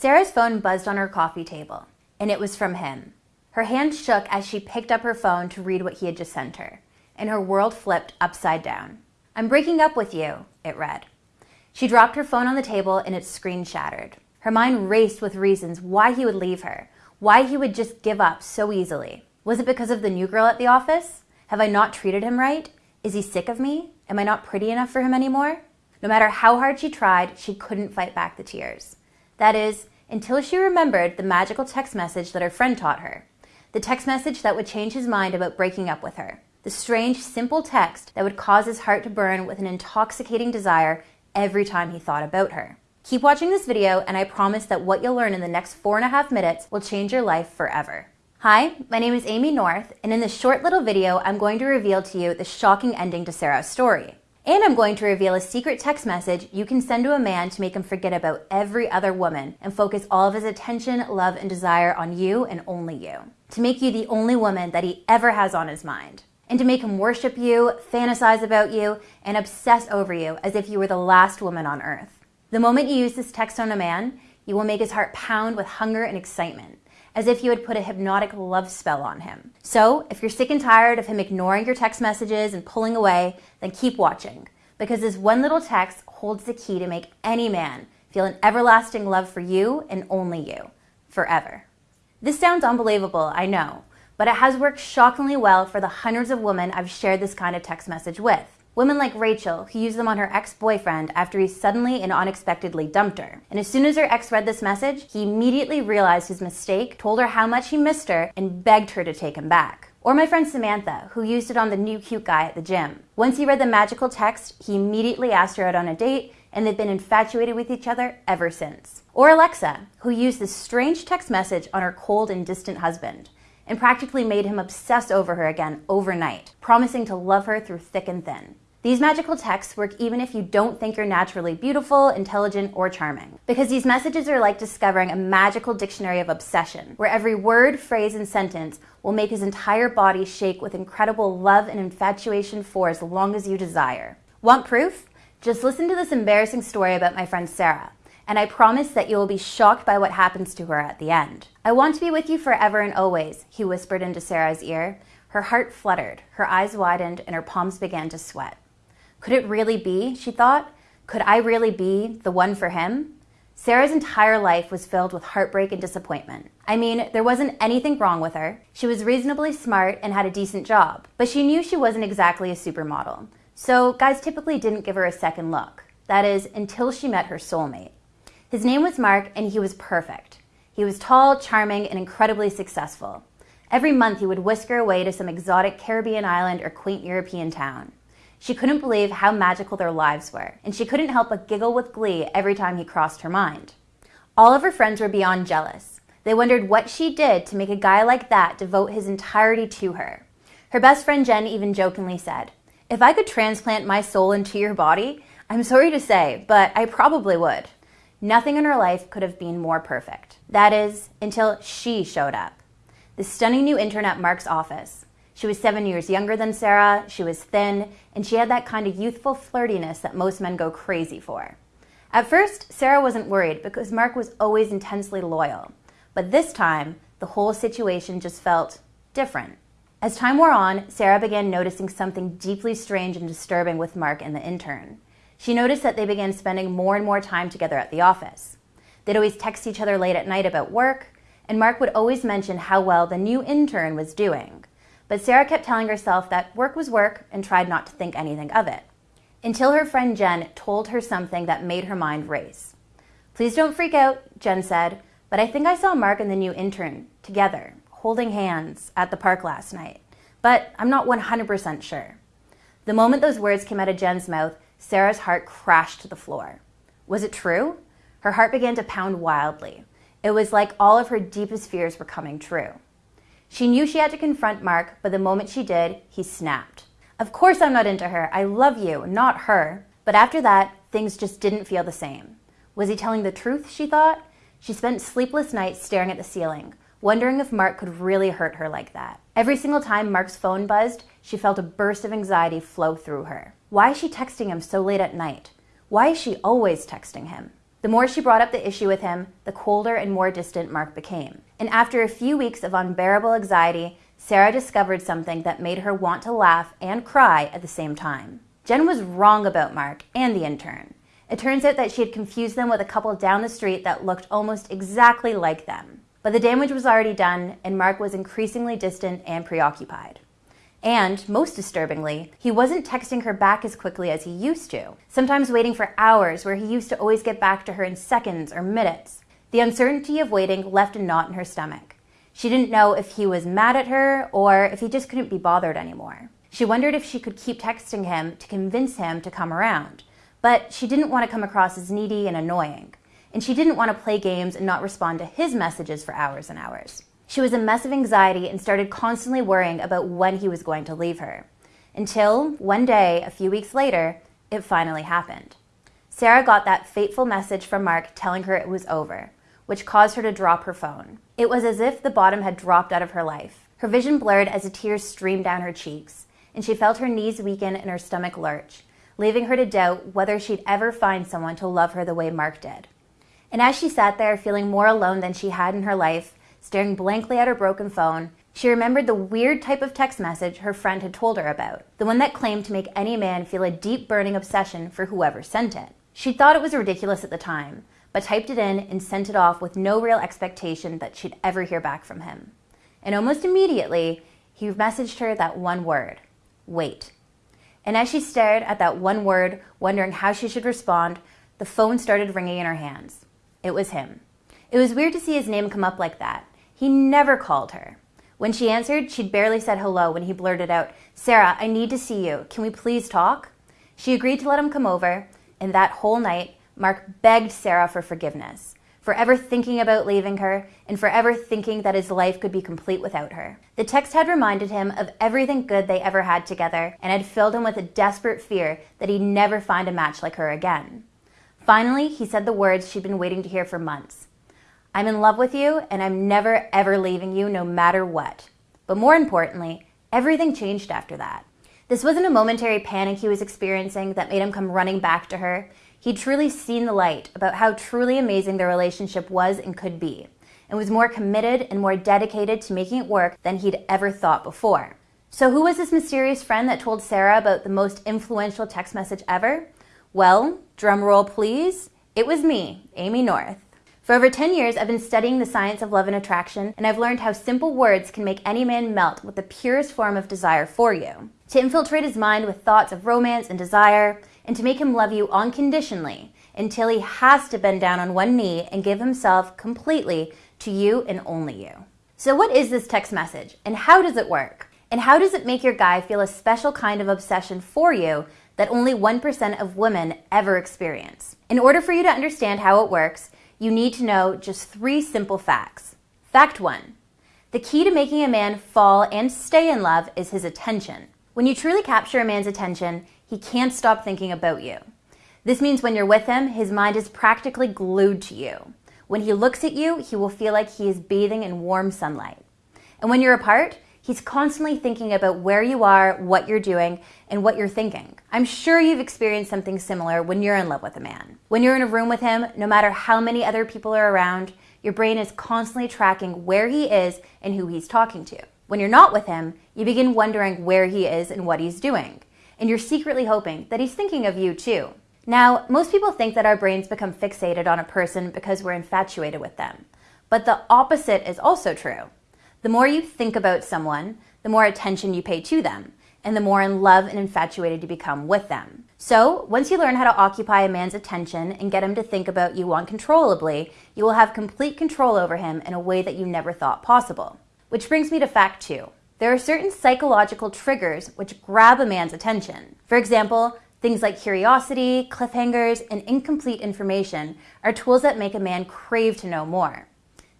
Sarah's phone buzzed on her coffee table, and it was from him. Her hand shook as she picked up her phone to read what he had just sent her, and her world flipped upside down. I'm breaking up with you, it read. She dropped her phone on the table and its screen shattered. Her mind raced with reasons why he would leave her, why he would just give up so easily. Was it because of the new girl at the office? Have I not treated him right? Is he sick of me? Am I not pretty enough for him anymore? No matter how hard she tried, she couldn't fight back the tears. That is, until she remembered the magical text message that her friend taught her. The text message that would change his mind about breaking up with her. The strange, simple text that would cause his heart to burn with an intoxicating desire every time he thought about her. Keep watching this video, and I promise that what you'll learn in the next four and a half minutes will change your life forever. Hi, my name is Amy North, and in this short little video, I'm going to reveal to you the shocking ending to Sarah's story. And I'm going to reveal a secret text message you can send to a man to make him forget about every other woman and focus all of his attention, love, and desire on you and only you. To make you the only woman that he ever has on his mind. And to make him worship you, fantasize about you, and obsess over you as if you were the last woman on earth. The moment you use this text on a man, you will make his heart pound with hunger and excitement as if you had put a hypnotic love spell on him. So, if you're sick and tired of him ignoring your text messages and pulling away, then keep watching, because this one little text holds the key to make any man feel an everlasting love for you and only you, forever. This sounds unbelievable, I know, but it has worked shockingly well for the hundreds of women I've shared this kind of text message with. Women like Rachel, who used them on her ex-boyfriend after he suddenly and unexpectedly dumped her. And as soon as her ex read this message, he immediately realized his mistake, told her how much he missed her, and begged her to take him back. Or my friend Samantha, who used it on the new cute guy at the gym. Once he read the magical text, he immediately asked her out on a date, and they've been infatuated with each other ever since. Or Alexa, who used this strange text message on her cold and distant husband and practically made him obsess over her again overnight, promising to love her through thick and thin. These magical texts work even if you don't think you're naturally beautiful, intelligent, or charming. Because these messages are like discovering a magical dictionary of obsession, where every word, phrase, and sentence will make his entire body shake with incredible love and infatuation for as long as you desire. Want proof? Just listen to this embarrassing story about my friend Sarah and I promise that you will be shocked by what happens to her at the end. I want to be with you forever and always, he whispered into Sarah's ear. Her heart fluttered, her eyes widened, and her palms began to sweat. Could it really be, she thought? Could I really be the one for him? Sarah's entire life was filled with heartbreak and disappointment. I mean, there wasn't anything wrong with her. She was reasonably smart and had a decent job, but she knew she wasn't exactly a supermodel. So guys typically didn't give her a second look. That is, until she met her soulmate. His name was Mark, and he was perfect. He was tall, charming, and incredibly successful. Every month, he would whisk her away to some exotic Caribbean island or quaint European town. She couldn't believe how magical their lives were, and she couldn't help but giggle with glee every time he crossed her mind. All of her friends were beyond jealous. They wondered what she did to make a guy like that devote his entirety to her. Her best friend Jen even jokingly said, If I could transplant my soul into your body, I'm sorry to say, but I probably would. Nothing in her life could have been more perfect. That is, until she showed up. The stunning new intern at Mark's office. She was seven years younger than Sarah, she was thin, and she had that kind of youthful flirtiness that most men go crazy for. At first, Sarah wasn't worried because Mark was always intensely loyal. But this time, the whole situation just felt different. As time wore on, Sarah began noticing something deeply strange and disturbing with Mark and the intern she noticed that they began spending more and more time together at the office. They'd always text each other late at night about work, and Mark would always mention how well the new intern was doing. But Sarah kept telling herself that work was work and tried not to think anything of it. Until her friend Jen told her something that made her mind race. Please don't freak out, Jen said, but I think I saw Mark and the new intern together, holding hands at the park last night. But I'm not 100% sure. The moment those words came out of Jen's mouth, Sarah's heart crashed to the floor. Was it true? Her heart began to pound wildly. It was like all of her deepest fears were coming true. She knew she had to confront Mark, but the moment she did, he snapped. Of course I'm not into her. I love you, not her. But after that, things just didn't feel the same. Was he telling the truth, she thought? She spent sleepless nights staring at the ceiling, wondering if Mark could really hurt her like that. Every single time Mark's phone buzzed, she felt a burst of anxiety flow through her. Why is she texting him so late at night? Why is she always texting him? The more she brought up the issue with him, the colder and more distant Mark became. And after a few weeks of unbearable anxiety, Sarah discovered something that made her want to laugh and cry at the same time. Jen was wrong about Mark and the intern. It turns out that she had confused them with a couple down the street that looked almost exactly like them. But the damage was already done, and Mark was increasingly distant and preoccupied. And, most disturbingly, he wasn't texting her back as quickly as he used to, sometimes waiting for hours where he used to always get back to her in seconds or minutes. The uncertainty of waiting left a knot in her stomach. She didn't know if he was mad at her or if he just couldn't be bothered anymore. She wondered if she could keep texting him to convince him to come around, but she didn't want to come across as needy and annoying. And she didn't want to play games and not respond to his messages for hours and hours. She was a mess of anxiety and started constantly worrying about when he was going to leave her. Until one day, a few weeks later, it finally happened. Sarah got that fateful message from Mark telling her it was over, which caused her to drop her phone. It was as if the bottom had dropped out of her life. Her vision blurred as the tears streamed down her cheeks, and she felt her knees weaken and her stomach lurch, leaving her to doubt whether she'd ever find someone to love her the way Mark did. And as she sat there feeling more alone than she had in her life, Staring blankly at her broken phone, she remembered the weird type of text message her friend had told her about, the one that claimed to make any man feel a deep burning obsession for whoever sent it. She thought it was ridiculous at the time, but typed it in and sent it off with no real expectation that she'd ever hear back from him. And almost immediately, he messaged her that one word wait. And as she stared at that one word, wondering how she should respond, the phone started ringing in her hands. It was him. It was weird to see his name come up like that, he never called her. When she answered, she'd barely said hello when he blurted out, Sarah, I need to see you. Can we please talk? She agreed to let him come over, and that whole night, Mark begged Sarah for forgiveness, forever thinking about leaving her, and forever thinking that his life could be complete without her. The text had reminded him of everything good they ever had together, and had filled him with a desperate fear that he'd never find a match like her again. Finally, he said the words she'd been waiting to hear for months. I'm in love with you and I'm never ever leaving you no matter what. But more importantly, everything changed after that. This wasn't a momentary panic he was experiencing that made him come running back to her. He'd truly seen the light about how truly amazing their relationship was and could be, and was more committed and more dedicated to making it work than he'd ever thought before. So, who was this mysterious friend that told Sarah about the most influential text message ever? Well, drum roll please, it was me, Amy North. For over 10 years, I've been studying the science of love and attraction, and I've learned how simple words can make any man melt with the purest form of desire for you. To infiltrate his mind with thoughts of romance and desire, and to make him love you unconditionally until he has to bend down on one knee and give himself completely to you and only you. So, what is this text message, and how does it work? And how does it make your guy feel a special kind of obsession for you that only 1% of women ever experience? In order for you to understand how it works, you need to know just three simple facts. Fact one the key to making a man fall and stay in love is his attention. When you truly capture a man's attention, he can't stop thinking about you. This means when you're with him, his mind is practically glued to you. When he looks at you, he will feel like he is bathing in warm sunlight. And when you're apart, He's constantly thinking about where you are, what you're doing, and what you're thinking. I'm sure you've experienced something similar when you're in love with a man. When you're in a room with him, no matter how many other people are around, your brain is constantly tracking where he is and who he's talking to. When you're not with him, you begin wondering where he is and what he's doing. And you're secretly hoping that he's thinking of you too. Now, most people think that our brains become fixated on a person because we're infatuated with them. But the opposite is also true. The more you think about someone, the more attention you pay to them, and the more in love and infatuated you become with them. So, once you learn how to occupy a man's attention and get him to think about you uncontrollably, you will have complete control over him in a way that you never thought possible. Which brings me to fact two. There are certain psychological triggers which grab a man's attention. For example, things like curiosity, cliffhangers, and incomplete information are tools that make a man crave to know more.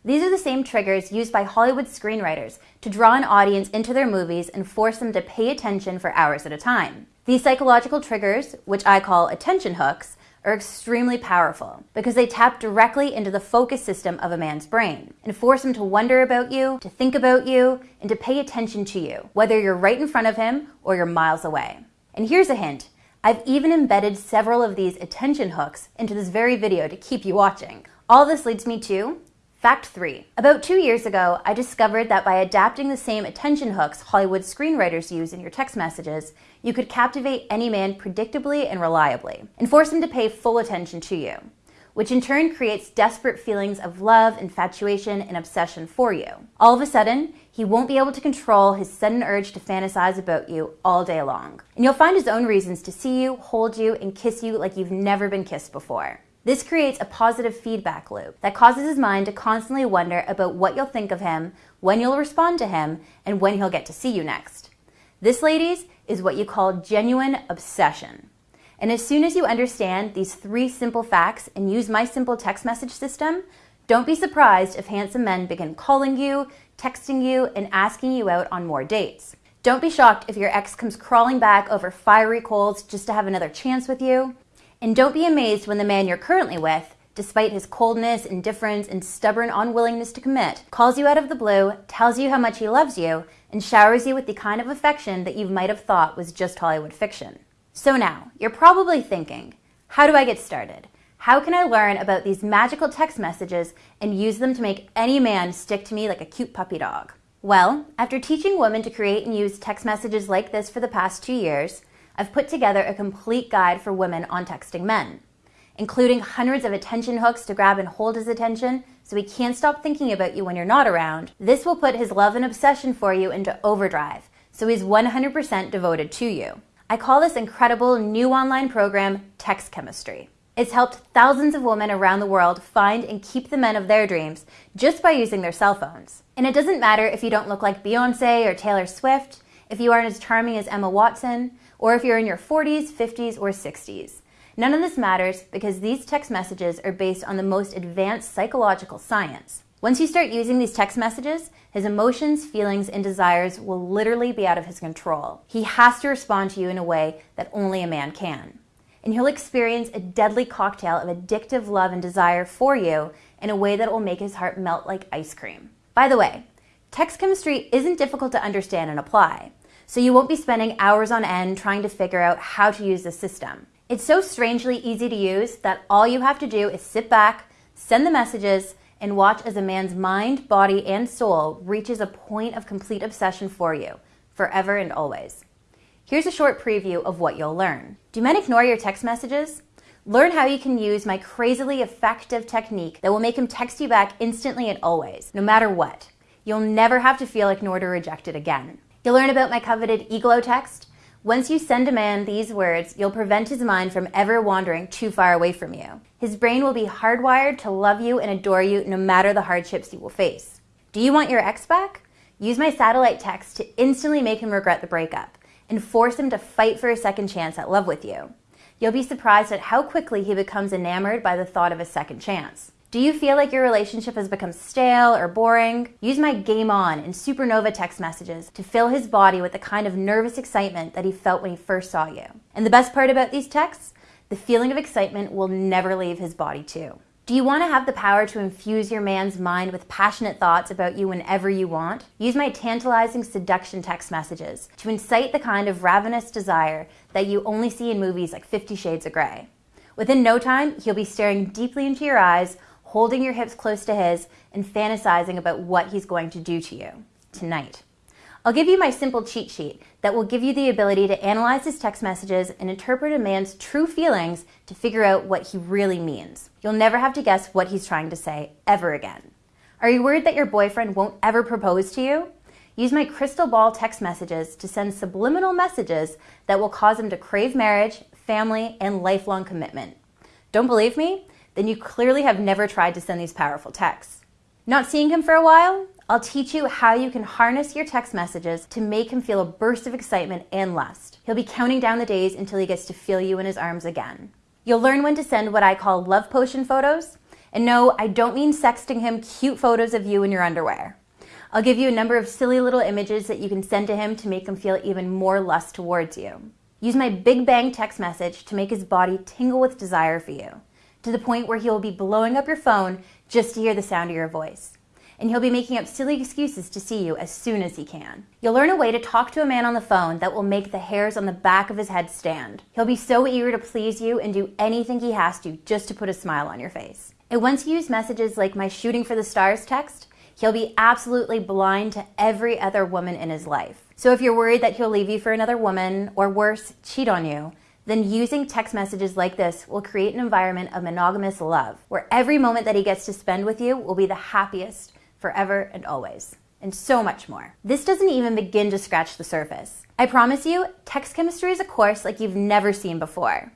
These are the same triggers used by Hollywood screenwriters to draw an audience into their movies and force them to pay attention for hours at a time. These psychological triggers, which I call attention hooks, are extremely powerful because they tap directly into the focus system of a man's brain and force him to wonder about you, to think about you, and to pay attention to you, whether you're right in front of him or you're miles away. And here's a hint I've even embedded several of these attention hooks into this very video to keep you watching. All this leads me to Fact 3. About two years ago, I discovered that by adapting the same attention hooks Hollywood screenwriters use in your text messages, you could captivate any man predictably and reliably, and force him to pay full attention to you, which in turn creates desperate feelings of love, infatuation, and obsession for you. All of a sudden, he won't be able to control his sudden urge to fantasize about you all day long. And you'll find his own reasons to see you, hold you, and kiss you like you've never been kissed before. This creates a positive feedback loop that causes his mind to constantly wonder about what you'll think of him, when you'll respond to him, and when he'll get to see you next. This, ladies, is what you call genuine obsession. And as soon as you understand these three simple facts and use my simple text message system, don't be surprised if handsome men begin calling you, texting you, and asking you out on more dates. Don't be shocked if your ex comes crawling back over fiery coals just to have another chance with you. And don't be amazed when the man you're currently with, despite his coldness, indifference, and stubborn unwillingness to commit, calls you out of the blue, tells you how much he loves you, and showers you with the kind of affection that you might have thought was just Hollywood fiction. So now, you're probably thinking, how do I get started? How can I learn about these magical text messages and use them to make any man stick to me like a cute puppy dog? Well, after teaching women to create and use text messages like this for the past two years, I've put together a complete guide for women on texting men, including hundreds of attention hooks to grab and hold his attention so he can't stop thinking about you when you're not around. This will put his love and obsession for you into overdrive, so he's 100% devoted to you. I call this incredible new online program Text Chemistry. It's helped thousands of women around the world find and keep the men of their dreams just by using their cell phones. And it doesn't matter if you don't look like Beyonce or Taylor Swift, if you aren't as charming as Emma Watson, or if you're in your 40s, 50s, or 60s. None of this matters because these text messages are based on the most advanced psychological science. Once you start using these text messages, his emotions, feelings, and desires will literally be out of his control. He has to respond to you in a way that only a man can. And he'll experience a deadly cocktail of addictive love and desire for you in a way that will make his heart melt like ice cream. By the way, text chemistry isn't difficult to understand and apply so you won't be spending hours on end trying to figure out how to use the system. It's so strangely easy to use that all you have to do is sit back, send the messages, and watch as a man's mind, body, and soul reaches a point of complete obsession for you, forever and always. Here's a short preview of what you'll learn. Do men ignore your text messages? Learn how you can use my crazily effective technique that will make him text you back instantly and always, no matter what. You'll never have to feel ignored or rejected again. You'll learn about my coveted Eglo text. Once you send a man these words, you'll prevent his mind from ever wandering too far away from you. His brain will be hardwired to love you and adore you no matter the hardships you will face. Do you want your ex back? Use my satellite text to instantly make him regret the breakup and force him to fight for a second chance at love with you. You'll be surprised at how quickly he becomes enamored by the thought of a second chance. Do you feel like your relationship has become stale or boring? Use my Game On and Supernova text messages to fill his body with the kind of nervous excitement that he felt when he first saw you. And the best part about these texts? The feeling of excitement will never leave his body too. Do you want to have the power to infuse your man's mind with passionate thoughts about you whenever you want? Use my tantalizing seduction text messages to incite the kind of ravenous desire that you only see in movies like Fifty Shades of Grey. Within no time, he'll be staring deeply into your eyes, holding your hips close to his, and fantasizing about what he's going to do to you tonight. I'll give you my simple cheat sheet that will give you the ability to analyze his text messages and interpret a man's true feelings to figure out what he really means. You'll never have to guess what he's trying to say ever again. Are you worried that your boyfriend won't ever propose to you? Use my crystal ball text messages to send subliminal messages that will cause him to crave marriage, family, and lifelong commitment. Don't believe me? Then you clearly have never tried to send these powerful texts. Not seeing him for a while? I'll teach you how you can harness your text messages to make him feel a burst of excitement and lust. He'll be counting down the days until he gets to feel you in his arms again. You'll learn when to send what I call love potion photos. And no, I don't mean sexting him cute photos of you in your underwear. I'll give you a number of silly little images that you can send to him to make him feel even more lust towards you. Use my Big Bang text message to make his body tingle with desire for you to the point where he will be blowing up your phone just to hear the sound of your voice. and he'll be making up silly excuses to see you as soon as he can. You'll learn a way to talk to a man on the phone that will make the hairs on the back of his head stand. He'll be so eager to please you and do anything he has to just to put a smile on your face. And once you use messages like my shooting for the stars text, he'll be absolutely blind to every other woman in his life. So if you're worried that he'll leave you for another woman, or worse, cheat on you, then using text messages like this will create an environment of monogamous love, where every moment that he gets to spend with you will be the happiest forever and always, and so much more. This doesn't even begin to scratch the surface. I promise you, text chemistry is a course like you've never seen before.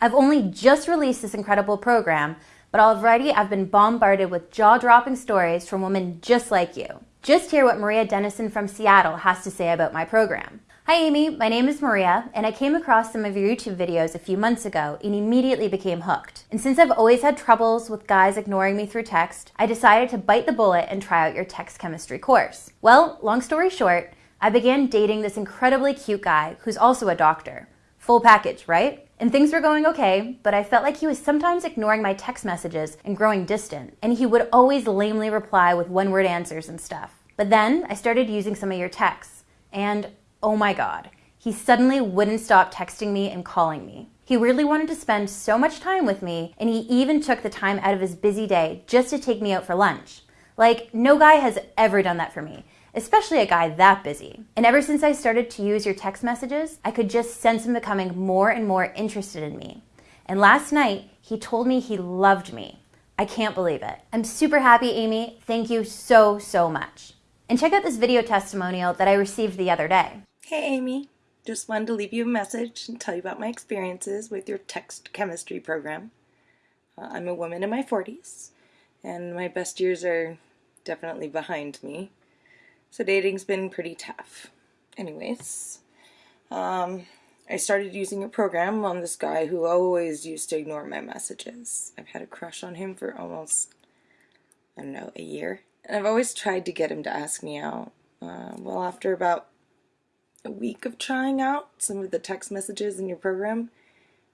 I've only just released this incredible program, but already I've been bombarded with jaw-dropping stories from women just like you. Just hear what Maria Dennison from Seattle has to say about my program. Hi Amy, my name is Maria, and I came across some of your YouTube videos a few months ago and immediately became hooked. And since I've always had troubles with guys ignoring me through text, I decided to bite the bullet and try out your text chemistry course. Well, long story short, I began dating this incredibly cute guy who's also a doctor. Full package, right? And things were going okay, but I felt like he was sometimes ignoring my text messages and growing distant, and he would always lamely reply with one word answers and stuff. But then I started using some of your texts, and oh my God, he suddenly wouldn't stop texting me and calling me. He really wanted to spend so much time with me, and he even took the time out of his busy day just to take me out for lunch. Like, no guy has ever done that for me, especially a guy that busy. And ever since I started to use your text messages, I could just sense him becoming more and more interested in me. And last night, he told me he loved me. I can't believe it. I'm super happy, Amy. Thank you so, so much. And check out this video testimonial that I received the other day. Hey Amy, just wanted to leave you a message and tell you about my experiences with your text chemistry program. Uh, I'm a woman in my 40s, and my best years are definitely behind me, so dating's been pretty tough. Anyways, um, I started using your program on this guy who always used to ignore my messages. I've had a crush on him for almost, I don't know, a year. And I've always tried to get him to ask me out. Uh, well, after about a week of trying out some of the text messages in your program,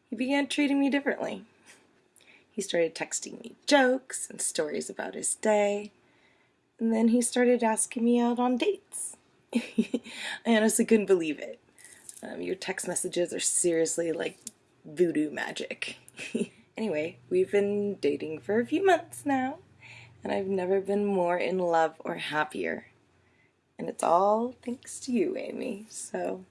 he began treating me differently. He started texting me jokes and stories about his day, and then he started asking me out on dates. I honestly couldn't believe it. Um, your text messages are seriously like voodoo magic. anyway, we've been dating for a few months now, and I've never been more in love or happier. And it's all thanks to you, Amy. So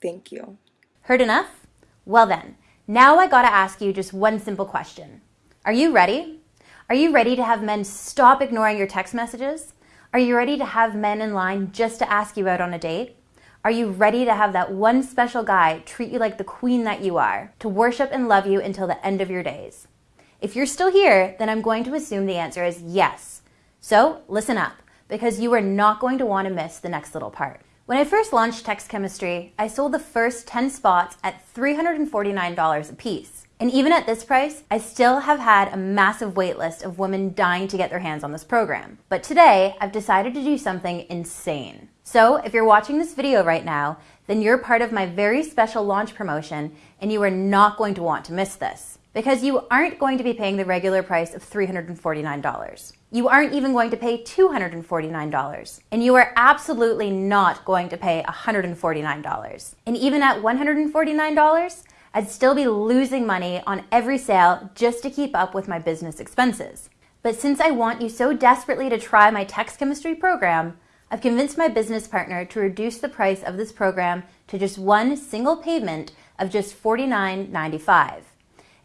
thank you. Heard enough? Well then, now I gotta ask you just one simple question. Are you ready? Are you ready to have men stop ignoring your text messages? Are you ready to have men in line just to ask you out on a date? Are you ready to have that one special guy treat you like the queen that you are, to worship and love you until the end of your days? If you're still here, then I'm going to assume the answer is yes. So listen up because you are not going to want to miss the next little part. When I first launched Text Chemistry, I sold the first 10 spots at $349 a piece. And even at this price, I still have had a massive waitlist of women dying to get their hands on this program. But today, I've decided to do something insane. So if you're watching this video right now, then you're part of my very special launch promotion and you are not going to want to miss this because you aren't going to be paying the regular price of $349. You aren't even going to pay $249. And you are absolutely not going to pay $149. And even at $149, I'd still be losing money on every sale just to keep up with my business expenses. But since I want you so desperately to try my text chemistry program, I've convinced my business partner to reduce the price of this program to just one single payment of just $49.95.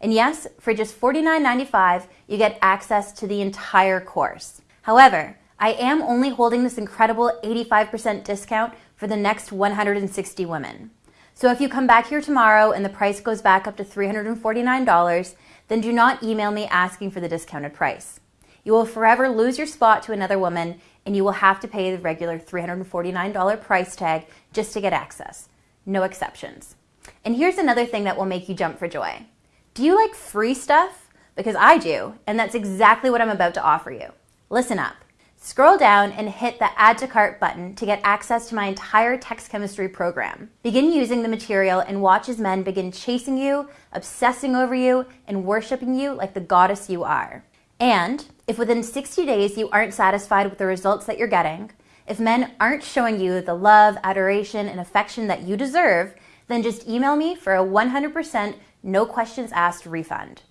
And yes, for just $49.95, you get access to the entire course. However, I am only holding this incredible 85% discount for the next 160 women. So if you come back here tomorrow and the price goes back up to $349, then do not email me asking for the discounted price. You will forever lose your spot to another woman and you will have to pay the regular $349 price tag just to get access. No exceptions. And here's another thing that will make you jump for joy. Do you like free stuff? Because I do, and that's exactly what I'm about to offer you. Listen up. Scroll down and hit the Add to Cart button to get access to my entire text chemistry program. Begin using the material and watch as men begin chasing you, obsessing over you, and worshiping you like the goddess you are. And if within 60 days you aren't satisfied with the results that you're getting, if men aren't showing you the love, adoration, and affection that you deserve, then just email me for a 100% no questions asked refund.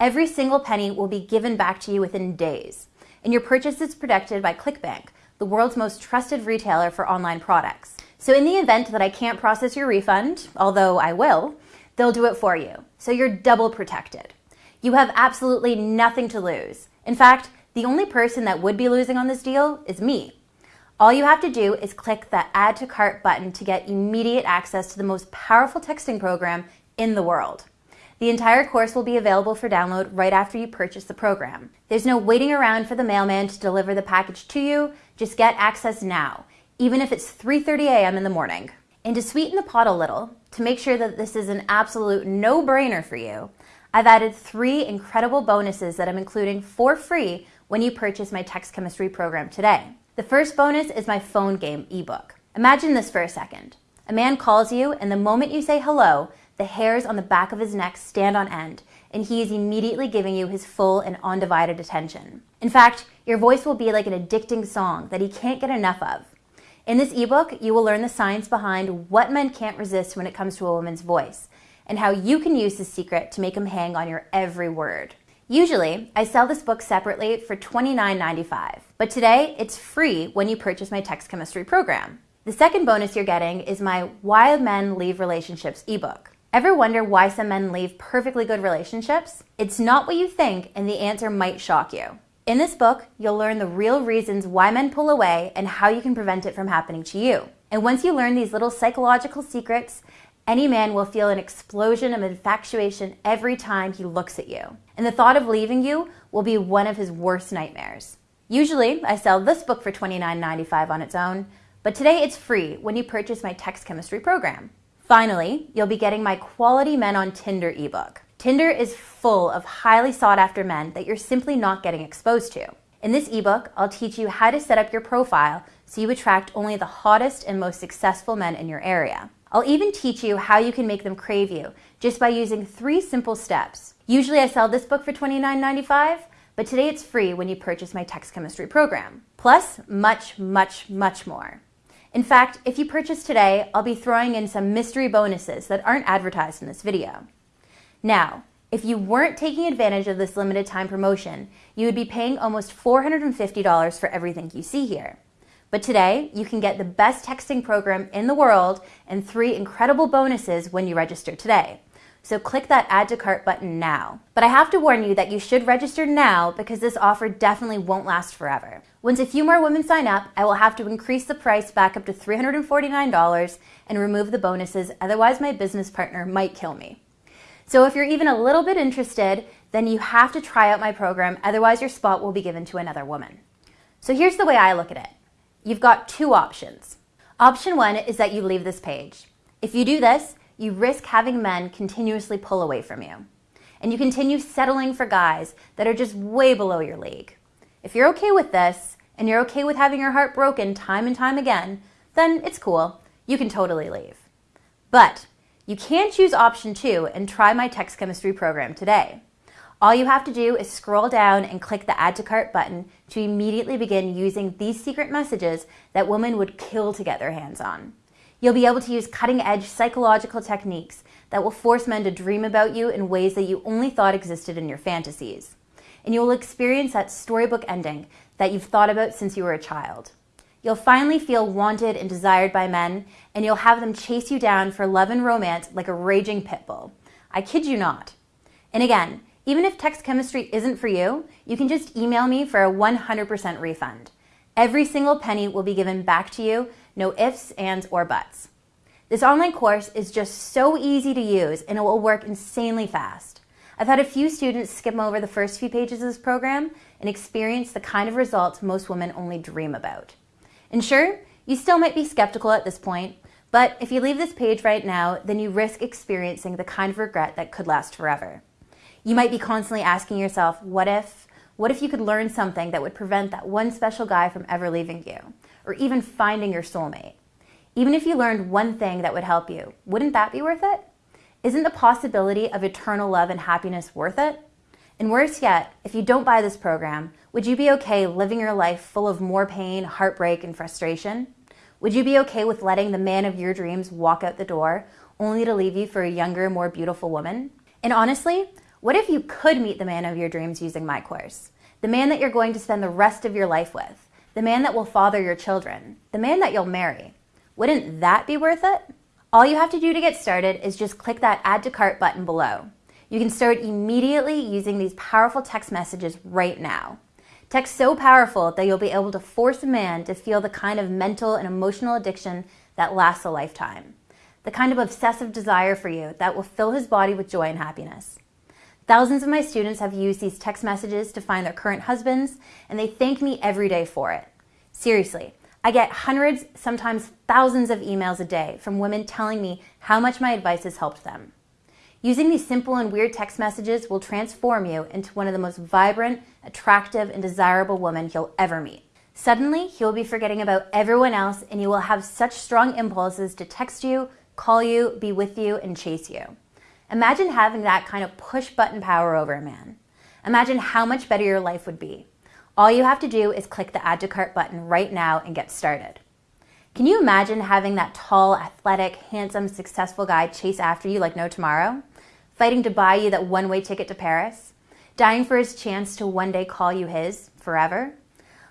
Every single penny will be given back to you within days, and your purchase is protected by ClickBank, the world's most trusted retailer for online products. So in the event that I can't process your refund, although I will, they'll do it for you. So you're double protected. You have absolutely nothing to lose. In fact, the only person that would be losing on this deal is me. All you have to do is click that add to cart button to get immediate access to the most powerful texting program in the world. The entire course will be available for download right after you purchase the program. There's no waiting around for the mailman to deliver the package to you. Just get access now even if it's 3:30 a.m. in the morning. And to sweeten the pot a little, to make sure that this is an absolute no-brainer for you, I've added three incredible bonuses that I'm including for free when you purchase my text chemistry program today. The first bonus is my phone game ebook. Imagine this for a second. A man calls you, and the moment you say hello, the hairs on the back of his neck stand on end, and he is immediately giving you his full and undivided attention. In fact, your voice will be like an addicting song that he can't get enough of. In this ebook, you will learn the science behind what men can't resist when it comes to a woman's voice and how you can use this secret to make him hang on your every word. Usually, I sell this book separately for $29.95, but today it's free when you purchase my text chemistry program. The second bonus you're getting is my Why Men Leave Relationships ebook. Ever wonder why some men leave perfectly good relationships? It's not what you think, and the answer might shock you. In this book, you'll learn the real reasons why men pull away and how you can prevent it from happening to you. And once you learn these little psychological secrets, any man will feel an explosion of infatuation every time he looks at you. And the thought of leaving you will be one of his worst nightmares. Usually, I sell this book for $29.95 on its own, but today it's free when you purchase my text chemistry program. Finally, you'll be getting my Quality Men on Tinder ebook. Tinder is full of highly sought after men that you're simply not getting exposed to. In this ebook, I'll teach you how to set up your profile so you attract only the hottest and most successful men in your area. I'll even teach you how you can make them crave you just by using three simple steps. Usually I sell this book for $29.95, but today it's free when you purchase my text chemistry program. Plus, much, much, much more. In fact, if you purchase today, I'll be throwing in some mystery bonuses that aren't advertised in this video. Now, if you weren't taking advantage of this limited time promotion, you would be paying almost $450 for everything you see here. But today, you can get the best texting program in the world and three incredible bonuses when you register today. So click that add to cart button now. But I have to warn you that you should register now because this offer definitely won't last forever. Once a few more women sign up, I will have to increase the price back up to $349 and remove the bonuses, otherwise my business partner might kill me. So if you're even a little bit interested, then you have to try out my program, otherwise your spot will be given to another woman. So here's the way I look at it. You've got two options. Option one is that you leave this page. If you do this, you risk having men continuously pull away from you. And you continue settling for guys that are just way below your league. If you're okay with this, and you're okay with having your heart broken time and time again, then it's cool. You can totally leave. But you can choose option two and try my text chemistry program today. All you have to do is scroll down and click the add to cart button to immediately begin using these secret messages that women would kill to get their hands on. You'll be able to use cutting edge psychological techniques that will force men to dream about you in ways that you only thought existed in your fantasies. And you will experience that storybook ending that you've thought about since you were a child. You'll finally feel wanted and desired by men, and you'll have them chase you down for love and romance like a raging pit bull. I kid you not. And again, even if text chemistry isn't for you, you can just email me for a 100% refund. Every single penny will be given back to you, no ifs, ands, or buts. This online course is just so easy to use and it will work insanely fast. I've had a few students skim over the first few pages of this program and experience the kind of results most women only dream about. And sure, you still might be skeptical at this point, but if you leave this page right now, then you risk experiencing the kind of regret that could last forever. You might be constantly asking yourself, what if? What if you could learn something that would prevent that one special guy from ever leaving you, or even finding your soulmate? Even if you learned one thing that would help you, wouldn't that be worth it? Isn't the possibility of eternal love and happiness worth it? And worse yet, if you don't buy this program, would you be okay living your life full of more pain, heartbreak, and frustration? Would you be okay with letting the man of your dreams walk out the door only to leave you for a younger, more beautiful woman? And honestly, what if you could meet the man of your dreams using my course? The man that you're going to spend the rest of your life with, the man that will father your children, the man that you'll marry. Wouldn't that be worth it? All you have to do to get started is just click that add to cart button below. You can start immediately using these powerful text messages right now. Text so powerful that you'll be able to force a man to feel the kind of mental and emotional addiction that lasts a lifetime. The kind of obsessive desire for you that will fill his body with joy and happiness. Thousands of my students have used these text messages to find their current husbands, and they thank me every day for it. Seriously, I get hundreds, sometimes thousands of emails a day from women telling me how much my advice has helped them. Using these simple and weird text messages will transform you into one of the most vibrant, attractive, and desirable women you'll ever meet. Suddenly, you'll be forgetting about everyone else and you will have such strong impulses to text you, call you, be with you, and chase you. Imagine having that kind of push button power over a man. Imagine how much better your life would be. All you have to do is click the add to cart button right now and get started. Can you imagine having that tall, athletic, handsome, successful guy chase after you like no tomorrow? Fighting to buy you that one way ticket to Paris? Dying for his chance to one day call you his forever?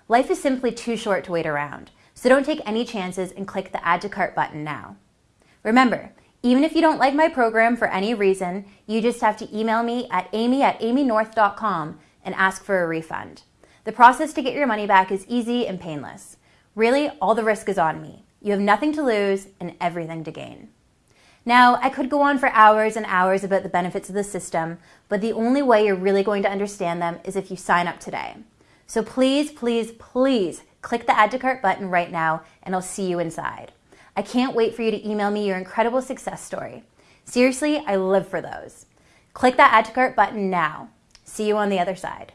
Life is simply too short to wait around, so don't take any chances and click the add to cart button now. Remember, even if you don't like my program for any reason, you just have to email me at amy at amynorth.com and ask for a refund. The process to get your money back is easy and painless. Really, all the risk is on me. You have nothing to lose and everything to gain. Now, I could go on for hours and hours about the benefits of the system, but the only way you're really going to understand them is if you sign up today. So please, please, please click the add to cart button right now and I'll see you inside. I can't wait for you to email me your incredible success story. Seriously, I live for those. Click that add to cart button now. See you on the other side.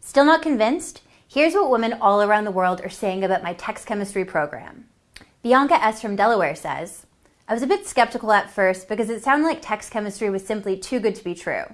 Still not convinced? Here's what women all around the world are saying about my text chemistry program. Bianca S. from Delaware says, I was a bit skeptical at first because it sounded like text chemistry was simply too good to be true.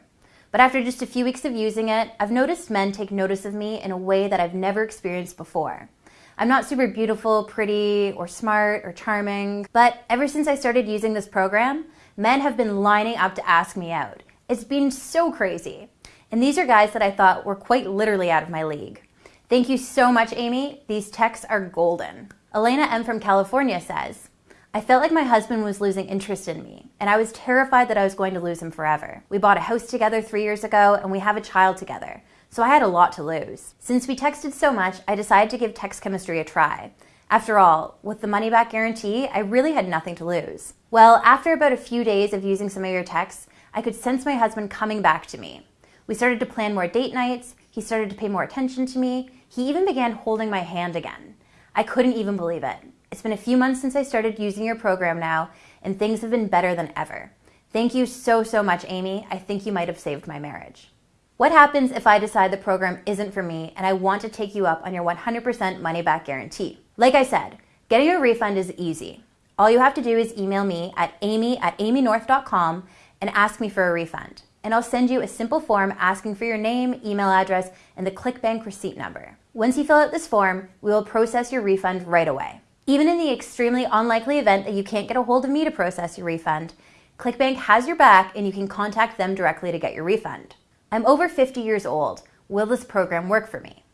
But after just a few weeks of using it, I've noticed men take notice of me in a way that I've never experienced before. I'm not super beautiful, pretty, or smart, or charming, but ever since I started using this program, men have been lining up to ask me out. It's been so crazy. And these are guys that I thought were quite literally out of my league. Thank you so much, Amy. These texts are golden. Elena M. from California says, I felt like my husband was losing interest in me, and I was terrified that I was going to lose him forever. We bought a house together three years ago, and we have a child together, so I had a lot to lose. Since we texted so much, I decided to give text chemistry a try. After all, with the money back guarantee, I really had nothing to lose. Well, after about a few days of using some of your texts, I could sense my husband coming back to me. We started to plan more date nights, he started to pay more attention to me, he even began holding my hand again. I couldn't even believe it. It's been a few months since I started using your program now, and things have been better than ever. Thank you so, so much, Amy. I think you might have saved my marriage. What happens if I decide the program isn't for me and I want to take you up on your 100% money back guarantee? Like I said, getting a refund is easy. All you have to do is email me at amy at amynorth.com and ask me for a refund. And I'll send you a simple form asking for your name, email address, and the ClickBank receipt number. Once you fill out this form, we will process your refund right away. Even in the extremely unlikely event that you can't get a hold of me to process your refund, ClickBank has your back and you can contact them directly to get your refund. I'm over 50 years old. Will this program work for me?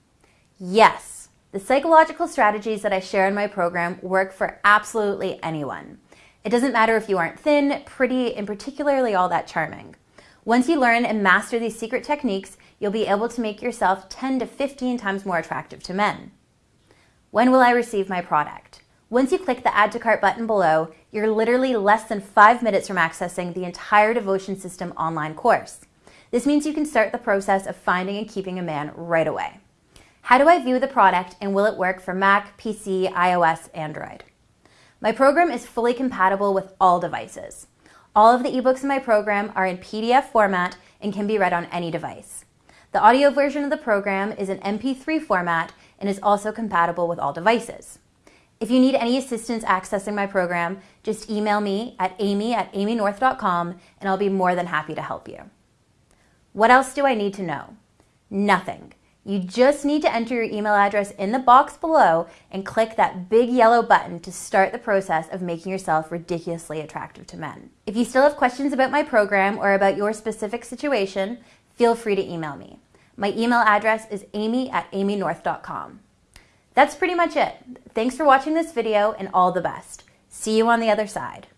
Yes. The psychological strategies that I share in my program work for absolutely anyone. It doesn't matter if you aren't thin, pretty, and particularly all that charming. Once you learn and master these secret techniques, you'll be able to make yourself 10 to 15 times more attractive to men. When will I receive my product? Once you click the Add to Cart button below, you're literally less than five minutes from accessing the entire Devotion System online course. This means you can start the process of finding and keeping a man right away. How do I view the product and will it work for Mac, PC, iOS, Android? My program is fully compatible with all devices. All of the ebooks in my program are in PDF format and can be read on any device. The audio version of the program is in MP3 format and is also compatible with all devices. If you need any assistance accessing my program, just email me at amy at amynorth.com and I'll be more than happy to help you. What else do I need to know? Nothing. You just need to enter your email address in the box below and click that big yellow button to start the process of making yourself ridiculously attractive to men. If you still have questions about my program or about your specific situation, feel free to email me. My email address is amy at amynorth.com. That's pretty much it. Thanks for watching this video and all the best. See you on the other side.